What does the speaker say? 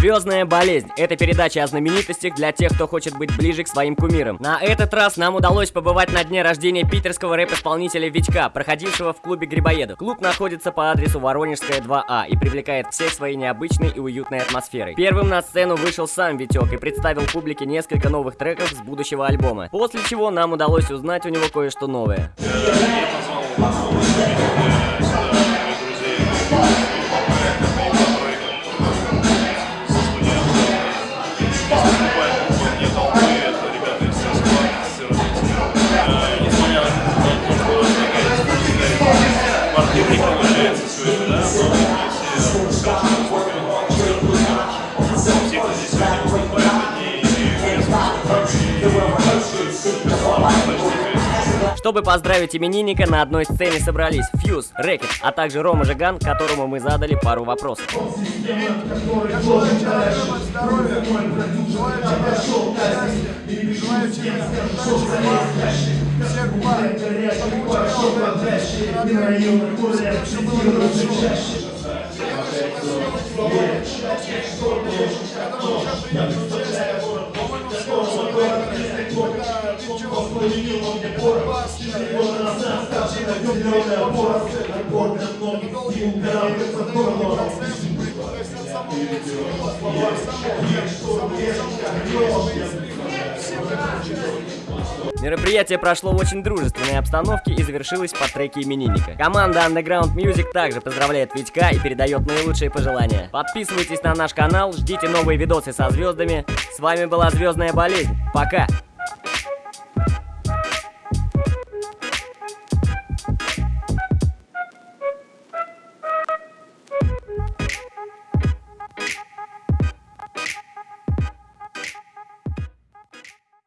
Звездная болезнь. Это передача о знаменитостях для тех, кто хочет быть ближе к своим кумирам. На этот раз нам удалось побывать на дне рождения питерского рэп-исполнителя Витька, проходившего в клубе Грибоедов. Клуб находится по адресу Воронежская 2А и привлекает всех своей необычной и уютной атмосферой. Первым на сцену вышел сам Витек и представил публике несколько новых треков с будущего альбома. После чего нам удалось узнать у него кое-что новое. Чтобы поздравить именинника, на одной сцене собрались Фьюз, Рэкет, а также Рома Жиган, которому мы задали пару вопросов. Мероприятие прошло в очень дружественной обстановке и завершилось по треке именинника. Команда Underground Music также поздравляет Витька и передает наилучшие пожелания. Подписывайтесь на наш канал, ждите новые видосы со звездами. С вами была Звездная болезнь. Пока!